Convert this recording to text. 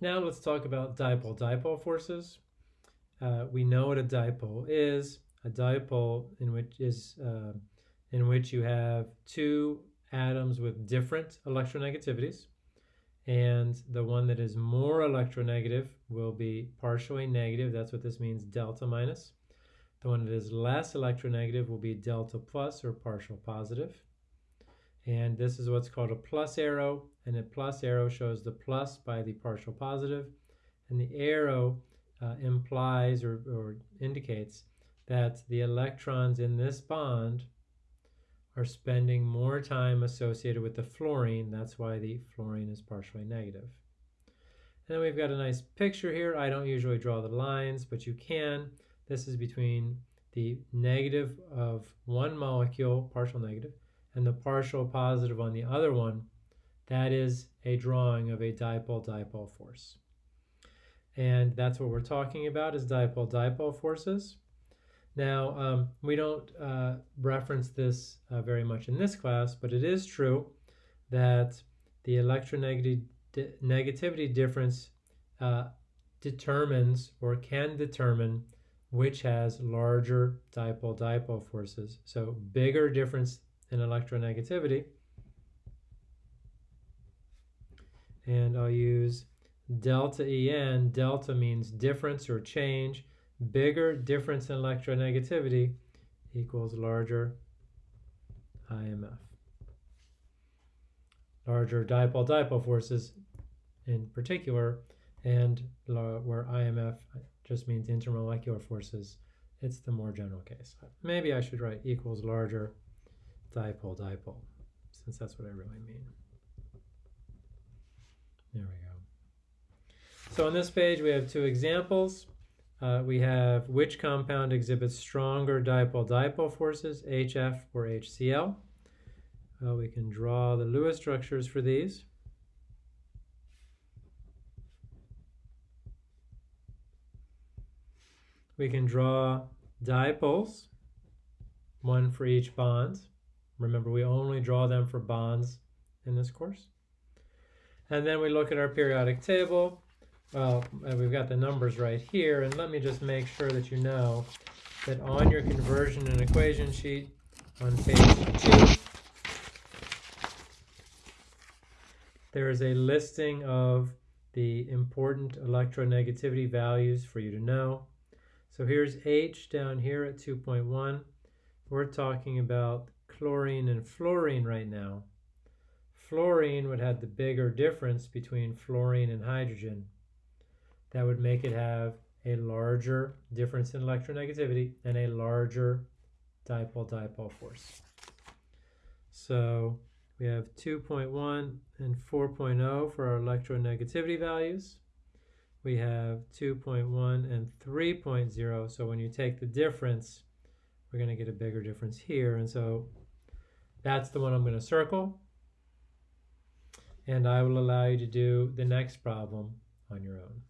Now let's talk about dipole-dipole forces. Uh, we know what a dipole is. A dipole in which is uh, in which you have two atoms with different electronegativities and the one that is more electronegative will be partially negative. That's what this means, delta minus. The one that is less electronegative will be delta plus or partial positive. And this is what's called a plus arrow, and a plus arrow shows the plus by the partial positive, and the arrow uh, implies or, or indicates that the electrons in this bond are spending more time associated with the fluorine. That's why the fluorine is partially negative. And then we've got a nice picture here. I don't usually draw the lines, but you can. This is between the negative of one molecule, partial negative, and the partial positive on the other one. That is a drawing of a dipole-dipole force. And that's what we're talking about is dipole-dipole forces. Now, um, we don't uh, reference this uh, very much in this class, but it is true that the electronegativity difference uh, determines or can determine which has larger dipole-dipole forces. So bigger difference in electronegativity. And I'll use delta En. Delta means difference or change bigger difference in electronegativity equals larger IMF. Larger dipole-dipole forces in particular, and where IMF just means intermolecular forces, it's the more general case. Maybe I should write equals larger dipole-dipole, since that's what I really mean. There we go. So on this page we have two examples. Uh, we have which compound exhibits stronger dipole-dipole forces, HF or HCl. Well, we can draw the Lewis structures for these. We can draw dipoles, one for each bond. Remember, we only draw them for bonds in this course. And then we look at our periodic table. Well, we've got the numbers right here, and let me just make sure that you know that on your conversion and equation sheet on page 2, there is a listing of the important electronegativity values for you to know. So here's H down here at 2.1. We're talking about chlorine and fluorine right now. Fluorine would have the bigger difference between fluorine and hydrogen that would make it have a larger difference in electronegativity and a larger dipole-dipole force. So we have 2.1 and 4.0 for our electronegativity values. We have 2.1 and 3.0. So when you take the difference, we're going to get a bigger difference here. And so that's the one I'm going to circle. And I will allow you to do the next problem on your own.